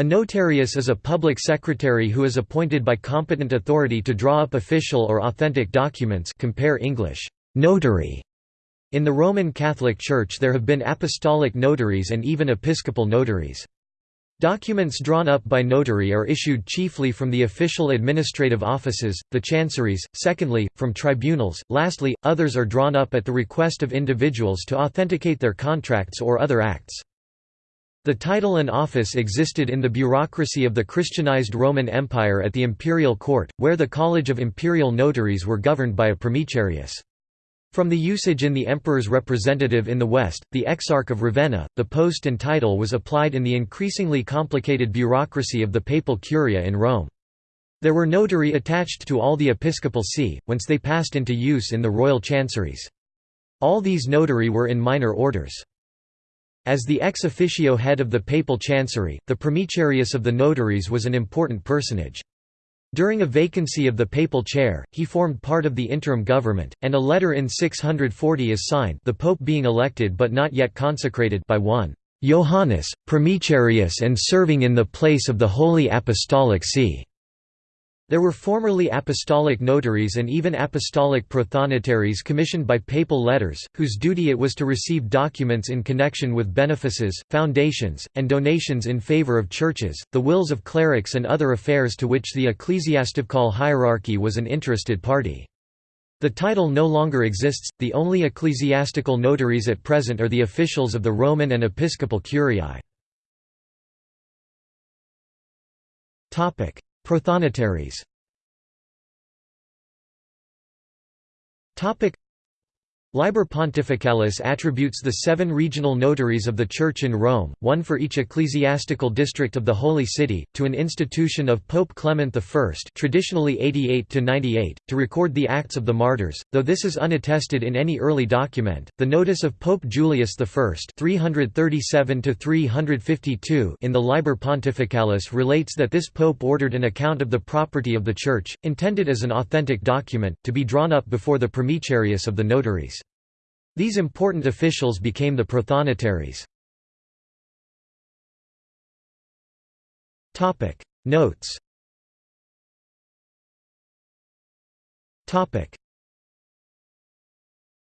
A notarius is a public secretary who is appointed by competent authority to draw up official or authentic documents compare English, notary. In the Roman Catholic Church there have been apostolic notaries and even episcopal notaries. Documents drawn up by notary are issued chiefly from the official administrative offices, the chanceries, secondly, from tribunals, lastly, others are drawn up at the request of individuals to authenticate their contracts or other acts. The title and office existed in the bureaucracy of the Christianized Roman Empire at the imperial court, where the College of Imperial Notaries were governed by a primicerius. From the usage in the emperor's representative in the West, the Exarch of Ravenna, the post and title was applied in the increasingly complicated bureaucracy of the papal curia in Rome. There were notary attached to all the episcopal see, whence they passed into use in the royal chanceries. All these notary were in minor orders. As the ex officio head of the papal chancery, the primicerius of the notaries was an important personage. During a vacancy of the papal chair, he formed part of the interim government, and a letter in 640 is signed the pope being elected but not yet consecrated by one Johannes, primicerius and serving in the place of the Holy Apostolic See. There were formerly apostolic notaries and even apostolic prothonotarians commissioned by papal letters, whose duty it was to receive documents in connection with benefices, foundations, and donations in favor of churches, the wills of clerics and other affairs to which the ecclesiastical hierarchy was an interested party. The title no longer exists, the only ecclesiastical notaries at present are the officials of the Roman and Episcopal Curiae. Prothonotaries Liber Pontificalis attributes the seven regional notaries of the Church in Rome, one for each ecclesiastical district of the Holy City, to an institution of Pope Clement I traditionally 88 to record the acts of the martyrs, though this is unattested in any early document. The notice of Pope Julius I 337 in the Liber Pontificalis relates that this pope ordered an account of the property of the Church, intended as an authentic document, to be drawn up before the primicerius of the notaries. These important officials became the prothonotaries. Notes